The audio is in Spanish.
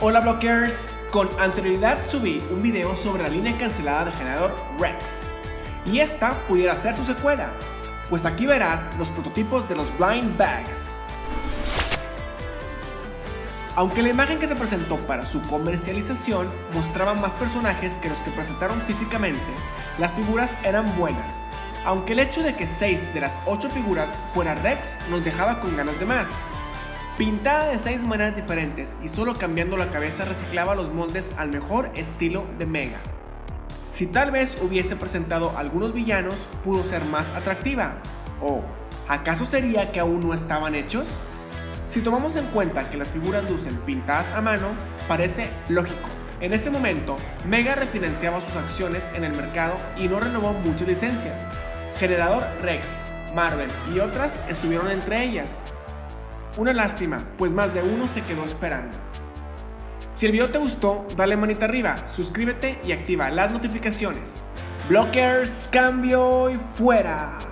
Hola blockers, con anterioridad subí un video sobre la línea cancelada de generador Rex y esta pudiera ser su secuela, pues aquí verás los prototipos de los Blind Bags. Aunque la imagen que se presentó para su comercialización mostraba más personajes que los que presentaron físicamente, las figuras eran buenas, aunque el hecho de que 6 de las 8 figuras fuera Rex nos dejaba con ganas de más. Pintada de 6 maneras diferentes y solo cambiando la cabeza reciclaba los moldes al mejor estilo de Mega. Si tal vez hubiese presentado algunos villanos, pudo ser más atractiva. ¿O acaso sería que aún no estaban hechos? Si tomamos en cuenta que las figuras lucen pintadas a mano, parece lógico. En ese momento, Mega refinanciaba sus acciones en el mercado y no renovó muchas licencias. Generador Rex, Marvel y otras estuvieron entre ellas. Una lástima, pues más de uno se quedó esperando. Si el video te gustó, dale manita arriba, suscríbete y activa las notificaciones. Blockers, cambio y fuera.